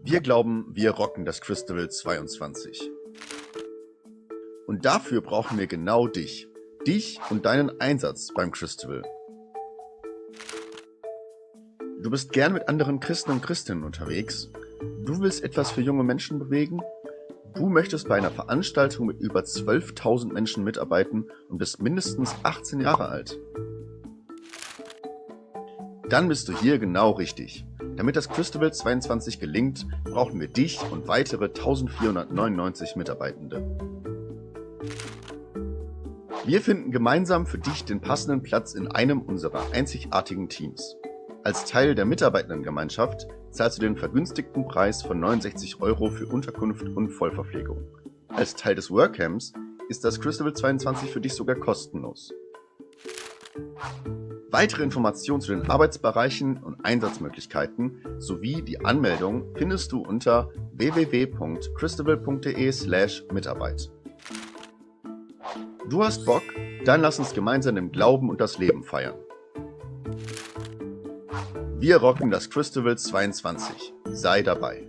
Wir glauben, wir rocken das Christabel 22. Und dafür brauchen wir genau dich. Dich und deinen Einsatz beim Christabel. Du bist gern mit anderen Christen und Christinnen unterwegs. Du willst etwas für junge Menschen bewegen. Du möchtest bei einer Veranstaltung mit über 12.000 Menschen mitarbeiten und bist mindestens 18 Jahre alt. Dann bist du hier genau richtig. Damit das Christabel 22 gelingt, brauchen wir dich und weitere 1499 Mitarbeitende. Wir finden gemeinsam für dich den passenden Platz in einem unserer einzigartigen Teams. Als Teil der Mitarbeitendengemeinschaft zahlst du den vergünstigten Preis von 69 Euro für Unterkunft und Vollverpflegung. Als Teil des Workcamps ist das Christabel 22 für dich sogar kostenlos. Weitere Informationen zu den Arbeitsbereichen und Einsatzmöglichkeiten sowie die Anmeldung findest du unter www.christabel.de/mitarbeit. Du hast Bock? Dann lass uns gemeinsam im Glauben und das Leben feiern. Wir rocken das Christabel 22. Sei dabei.